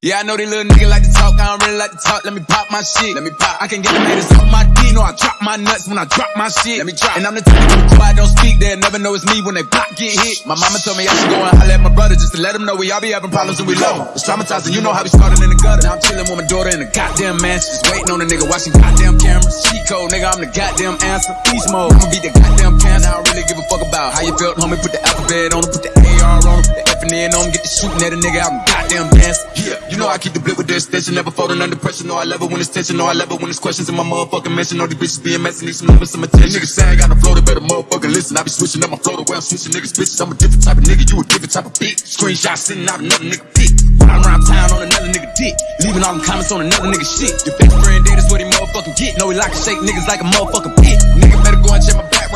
Yeah, I know they little nigga like to talk. I don't really like to talk. Let me pop my shit. Let me pop. I can get the haters off my D. No, I drop my nuts when I drop my shit. Let me drop. And I'm the type of quiet, don't speak. They'll never know it's me when they pop get hit. My mama told me I should go and holler at my brother just to let him know we all be having problems and we love him. It's traumatizing, you know how we started in the gutter. Now I'm chilling with my daughter in the goddamn mansion. Just waiting on a nigga watching goddamn cameras. Cheat code, nigga, I'm the goddamn answer. Peace mode, I'ma beat the goddamn cancer. I don't really give a fuck about how you felt, homie. Put the alphabet on him, put the AR on him, the F and N on him, get the shooting at a nigga out in goddamn dance. Yeah, you know I keep the blip with the extension, never folding under pressure. No, I love it when it's tension, no, I love it when it's questions in my motherfucking mention. All these bitches being messy, need some love and some attention. Niggas saying I got the flow, they better motherfucking listen. I be switching up my flow the way I'm switching niggas bitches. I'm a different type of nigga, you a different type of bitch. Screenshot sending out another nigga pic. Riding around town on another nigga dick. Leaving all them comments on another nigga shit. Your best friend dead is what he motherfucking get. No, he like to shake niggas like a motherfucking pit.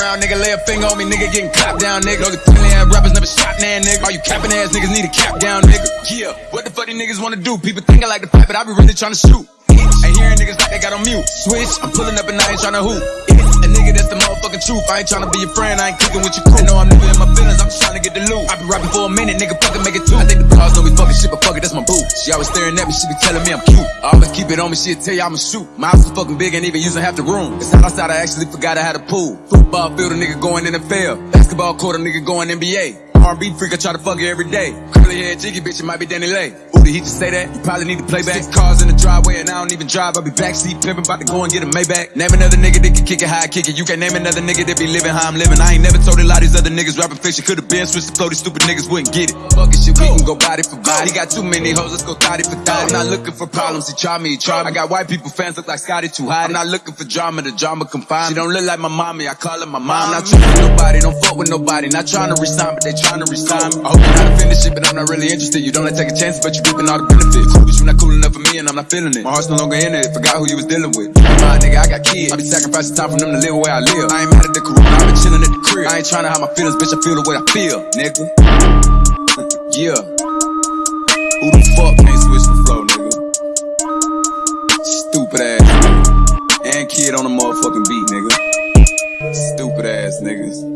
Background, nigga. Lay a finger on me, nigga. Getting clapped down, nigga. Those friendly ass rappers never shot, man, nigga. All you capping ass niggas need a cap down, nigga. Yeah, what the fuck these niggas wanna do? People think I like to fight, but I be really trying to shoot. Ain't hearing niggas like they got on mute. Switch, I'm pulling up and I ain't trying to hoop. A nigga truth. I ain't trying to be your friend, I ain't kicking with your crew. I know I'm living in my feelings, I'm just trying to get the loot. I been rapping for a minute, nigga, fucking make it two. I think the bras know we fucking shit, but fuck it, that's my boo. She always staring at me, she be telling me I'm cute. I always keep it on me, she'll tell you I'ma shoot. My house is fucking big, ain't even using half the room. It's hot outside, I actually forgot I had a pool. Football field, a nigga going NFL. Basketball court, a nigga going NBA. R&B freak, I try to fuck her every day. Curly hair, jiggy bitch, it might be DaniLeigh. Did he just say that? You probably need to play back. Six cars in the driveway and I don't even drive. I be backseat pimping, about to go and get a Maybach. Name another nigga that can kick it how I kick it. You can't name another nigga that be living how I'm living. I ain't never told a lot of these other niggas rapping fiction. Could've been switched to flow, these stupid niggas wouldn't get it. Fuck it, shit, we can go body for body. He got too many hoes, let's go thotty for thotty. I'm not looking for problems, he try me, he try me. I got white people fans look like Scotty 2 Hotty. I'm not looking for drama, the drama confined. She don't look like my mommy, I call her my mom. Not trying nobody, don't fuck with nobody. Not trying to resign, but they trying to resign me. I hope you're not offended shit, but I'm not really interested. You don't like taking chances, but you reaping all the benefits. But you not cool enough for me, and I'm not feeling it. My heart's no longer in it, forgot who you was dealing with. My nigga, I got kids. I be sacrificing time for them to live where I live. I ain't mad at the corona, I been chilling at the crib. I ain't trying to hide my feelings, bitch, I feel the way I feel, nigga. yeah. Who the fuck can't switch the flow, nigga? Stupid ass. And kid on the motherfucking beat, nigga. Stupid ass niggas.